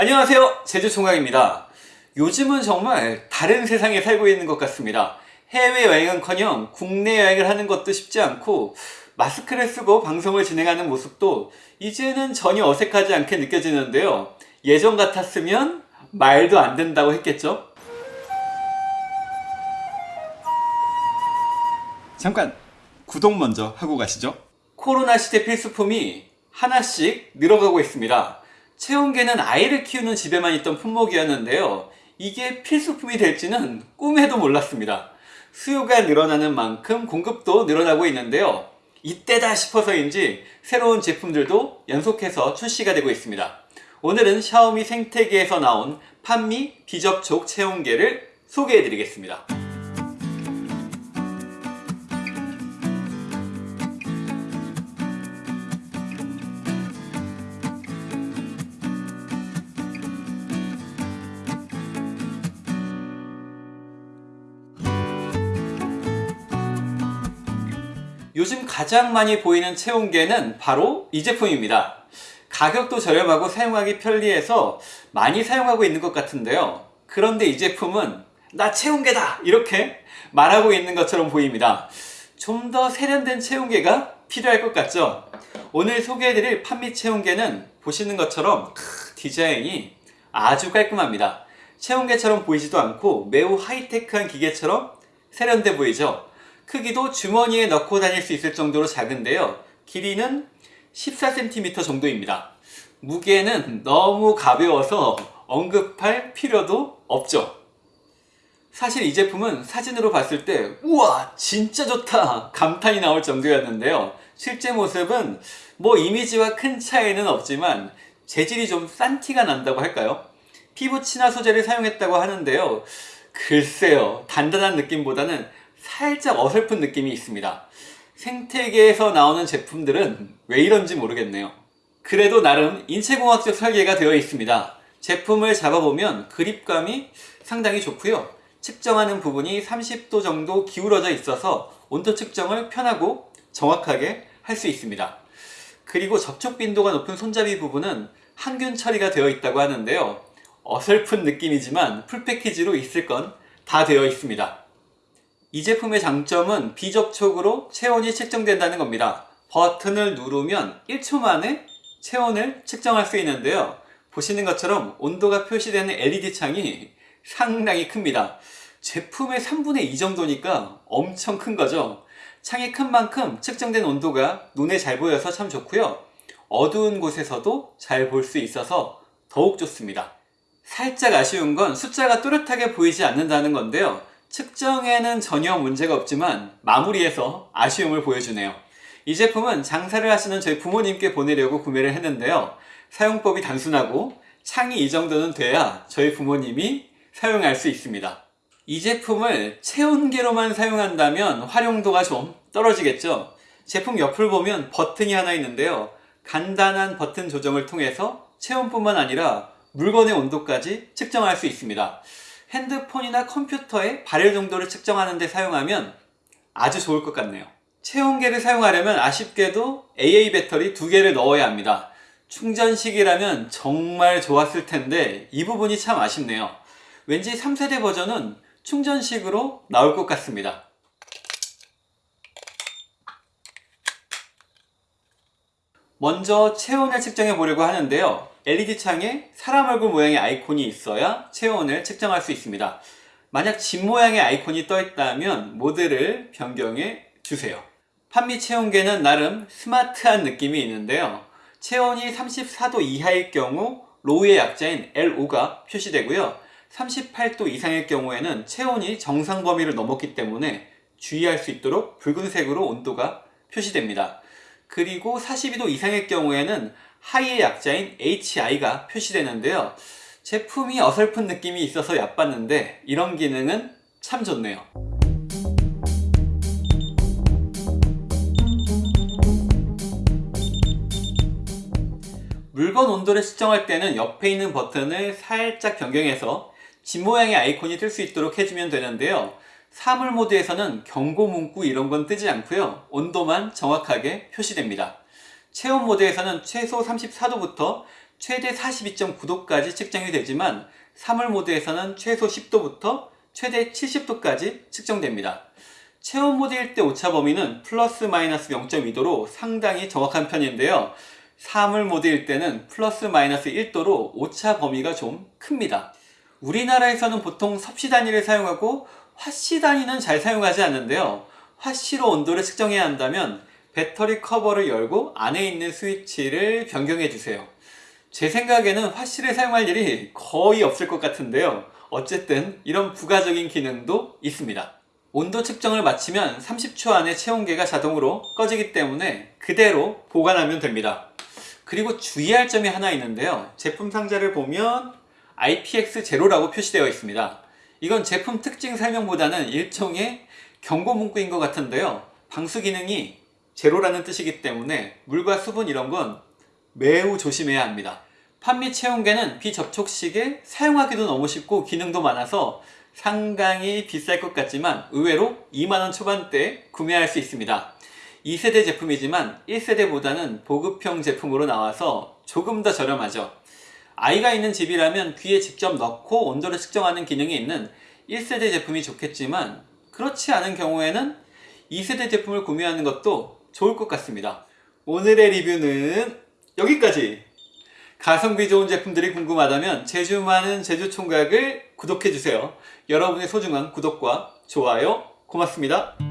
안녕하세요. 제주총각입니다. 요즘은 정말 다른 세상에 살고 있는 것 같습니다. 해외여행은커녕 국내 여행을 하는 것도 쉽지 않고 마스크를 쓰고 방송을 진행하는 모습도 이제는 전혀 어색하지 않게 느껴지는데요. 예전 같았으면 말도 안 된다고 했겠죠? 잠깐 구독 먼저 하고 가시죠. 코로나 시대 필수품이 하나씩 늘어가고 있습니다 체온계는 아이를 키우는 집에만 있던 품목이었는데요. 이게 필수품이 될지는 꿈에도 몰랐습니다. 수요가 늘어나는 만큼 공급도 늘어나고 있는데요. 이때다 싶어서인지 새로운 제품들도 연속해서 출시가 되고 있습니다. 오늘은 샤오미 생태계에서 나온 판미 비접촉 체온계를 소개해 드리겠습니다 요즘 가장 많이 보이는 체온계는 바로 이 제품입니다. 가격도 저렴하고 사용하기 편리해서 많이 사용하고 있는 것 같은데요. 그런데 이 제품은 나 체온계다! 이렇게 말하고 있는 것처럼 보입니다. 좀 더 세련된 체온계가 필요할 것 같죠? 오늘 소개해드릴 판미 체온계는 보시는 것처럼 디자인이 아주 깔끔합니다. 체온계처럼 보이지도 않고 매우 하이테크한 기계처럼 세련돼 보이죠? 크기도 주머니에 넣고 다닐 수 있을 정도로 작은데요. 길이는 14cm 정도입니다. 무게는 너무 가벼워서 언급할 필요도 없죠. 사실 이 제품은 사진으로 봤을 때 우와 진짜 좋다 감탄이 나올 정도였는데요. 실제 모습은 뭐 이미지와 큰 차이는 없지만 재질이 좀 싼 티가 난다고 할까요? 피부 친화 소재를 사용했다고 하는데요. 글쎄요 단단한 느낌보다는 살짝 어설픈 느낌이 있습니다. 생태계에서 나오는 제품들은 왜 이런지 모르겠네요. 그래도 나름 인체공학적 설계가 되어 있습니다. 제품을 잡아보면 그립감이 상당히 좋고요. 측정하는 부분이 30도 정도 기울어져 있어서 온도 측정을 편하고 정확하게 할 수 있습니다. 그리고 접촉 빈도가 높은 손잡이 부분은 항균 처리가 되어 있다고 하는데요. 어설픈 느낌이지만 풀패키지로 있을 건 다 되어 있습니다. 이 제품의 장점은 비접촉으로 체온이 측정된다는 겁니다. 버튼을 누르면 1초 만에 체온을 측정할 수 있는데요. 보시는 것처럼 온도가 표시되는 LED 창이 상당히 큽니다. 제품의 3분의 2 정도니까 엄청 큰 거죠. 창이 큰 만큼 측정된 온도가 눈에 잘 보여서 참 좋고요. 어두운 곳에서도 잘 볼 수 있어서 더욱 좋습니다. 살짝 아쉬운 건 숫자가 뚜렷하게 보이지 않는다는 건데요. 측정에는 전혀 문제가 없지만 마무리해서 아쉬움을 보여주네요. 이 제품은 장사를 하시는 저희 부모님께 보내려고 구매를 했는데요. 사용법이 단순하고 창이 이 정도는 돼야 저희 부모님이 사용할 수 있습니다. 이 제품을 체온계로만 사용한다면 활용도가 좀 떨어지겠죠. 제품 옆을 보면 버튼이 하나 있는데요. 간단한 버튼 조정을 통해서 체온뿐만 아니라 물건의 온도까지 측정할 수 있습니다. 핸드폰이나 컴퓨터의 발열 정도를 측정하는 데 사용하면 아주 좋을 것 같네요. 체온계를 사용하려면 아쉽게도 AA 배터리 두 개를 넣어야 합니다. 충전식이라면 정말 좋았을 텐데 이 부분이 참 아쉽네요. 왠지 3세대 버전은 충전식으로 나올 것 같습니다. 먼저 체온을 측정해 보려고 하는데요. LED 창에 사람 얼굴 모양의 아이콘이 있어야 체온을 측정할 수 있습니다. 만약 집 모양의 아이콘이 떠 있다면 모드를 변경해 주세요. 판미 체온계는 나름 스마트한 느낌이 있는데요. 체온이 34도 이하일 경우 로우의 약자인 LO가 표시되고요. 38도 이상일 경우에는 체온이 정상 범위를 넘었기 때문에 주의할 수 있도록 붉은색으로 온도가 표시됩니다. 그리고 42도 이상일 경우에는 하이의 약자인 HI가 표시되는데요. 제품이 어설픈 느낌이 있어서 얕봤는데 이런 기능은 참 좋네요. 물건 온도를 측정할 때는 옆에 있는 버튼을 살짝 변경해서 집 모양의 아이콘이 뜰 수 있도록 해주면 되는데요. 사물 모드에서는 경고 문구 이런 건 뜨지 않고요. 온도만 정확하게 표시됩니다. 체온 모드에서는 최소 34도부터 최대 42.9도까지 측정이 되지만 사물 모드에서는 최소 10도부터 최대 70도까지 측정됩니다. 체온 모드일 때 오차 범위는 플러스 마이너스 0.2도로 상당히 정확한 편인데요. 사물 모드일 때는 플러스 마이너스 1도로 오차 범위가 좀 큽니다. 우리나라에서는 보통 섭씨 단위를 사용하고 화씨 단위는 잘 사용하지 않는데요. 화씨로 온도를 측정해야 한다면 배터리 커버를 열고 안에 있는 스위치를 변경해 주세요. 제 생각에는 화씨를 사용할 일이 거의 없을 것 같은데요. 어쨌든 이런 부가적인 기능도 있습니다. 온도 측정을 마치면 30초 안에 체온계가 자동으로 꺼지기 때문에 그대로 보관하면 됩니다. 그리고 주의할 점이 하나 있는데요. 제품 상자를 보면 IPX0라고 표시되어 있습니다. 이건 제품 특징 설명보다는 일종의 경고 문구인 것 같은데요. 방수 기능이 제로라는 뜻이기 때문에 물과 수분 이런 건 매우 조심해야 합니다. 판미 체온계는 비접촉식에 사용하기도 너무 쉽고 기능도 많아서 상당히 비쌀 것 같지만 의외로 2만원 초반대에 구매할 수 있습니다. 2세대 제품이지만 1세대보다는 보급형 제품으로 나와서 조금 더 저렴하죠. 아이가 있는 집이라면 귀에 직접 넣고 온도를 측정하는 기능이 있는 1세대 제품이 좋겠지만 그렇지 않은 경우에는 2세대 제품을 구매하는 것도 좋을 것 같습니다. 오늘의 리뷰는 여기까지! 가성비 좋은 제품들이 궁금하다면 제주 많은 제주 총각을 구독해주세요. 여러분의 소중한 구독과 좋아요 고맙습니다.